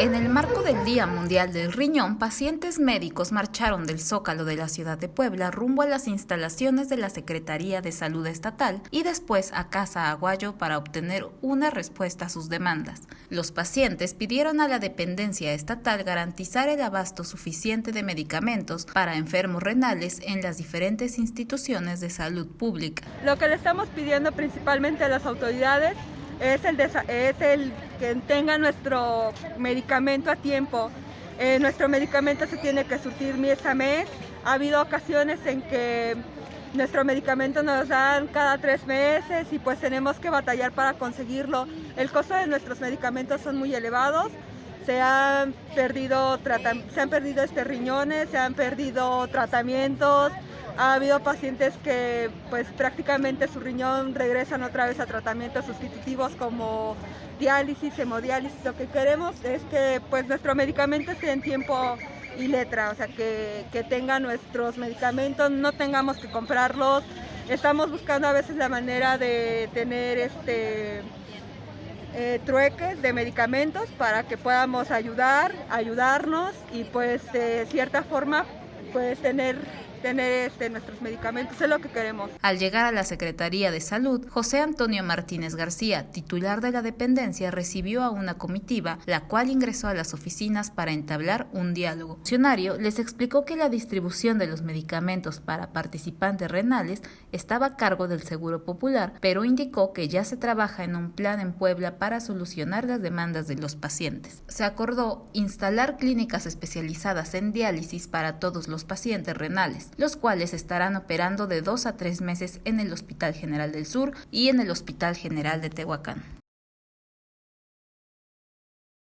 En el marco del Día Mundial del Riñón, pacientes médicos marcharon del Zócalo de la ciudad de Puebla rumbo a las instalaciones de la Secretaría de Salud Estatal y después a Casa Aguayo para obtener una respuesta a sus demandas. Los pacientes pidieron a la dependencia estatal garantizar el abasto suficiente de medicamentos para enfermos renales en las diferentes instituciones de salud pública. Lo que le estamos pidiendo principalmente a las autoridades es el, que tenga nuestro medicamento a tiempo. Eh, nuestro medicamento se tiene que surtir mes a mes. Ha habido ocasiones en que nuestro medicamento nos dan cada tres meses y pues tenemos que batallar para conseguirlo. El costo de nuestros medicamentos son muy elevados. Se han perdido, se han perdido este riñones, se han perdido tratamientos, ha habido pacientes que pues prácticamente su riñón regresan otra vez a tratamientos sustitutivos como diálisis, hemodiálisis. Lo que queremos es que pues nuestro medicamento esté en tiempo y letra, o sea que, que tenga nuestros medicamentos, no tengamos que comprarlos. Estamos buscando a veces la manera de tener este eh, trueques de medicamentos para que podamos ayudar, ayudarnos y pues de cierta forma pues tener tener este, nuestros medicamentos, es lo que queremos. Al llegar a la Secretaría de Salud, José Antonio Martínez García, titular de la dependencia, recibió a una comitiva, la cual ingresó a las oficinas para entablar un diálogo. El funcionario les explicó que la distribución de los medicamentos para participantes renales estaba a cargo del Seguro Popular, pero indicó que ya se trabaja en un plan en Puebla para solucionar las demandas de los pacientes. Se acordó instalar clínicas especializadas en diálisis para todos los pacientes renales los cuales estarán operando de dos a tres meses en el Hospital General del Sur y en el Hospital General de Tehuacán.